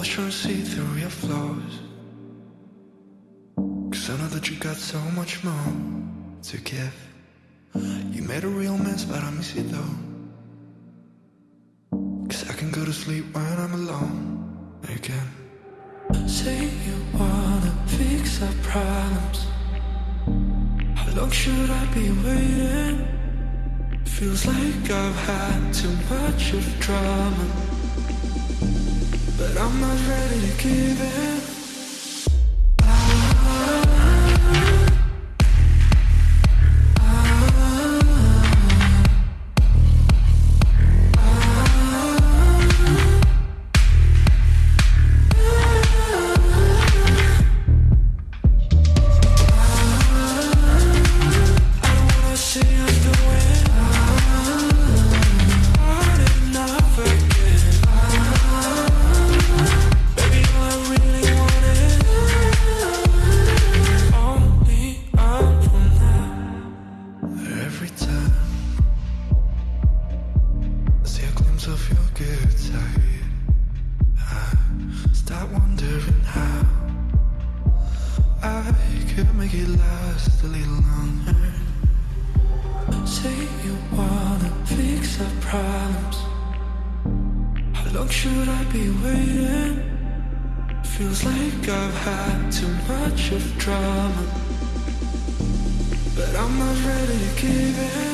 To see through your flaws. Cause I know that you got so much more to give. You made a real mess, but I miss you though. Cause I can go to sleep when I'm alone again. Say you wanna fix our problems. How long should I be waiting? Feels like I've had too much of drama. I'm not ready to give in. Of your good side, I start wondering how I could make it last a little longer. Say you wanna fix our problems. How long should I be waiting? Feels like I've had too much of drama. But I'm not ready to give in.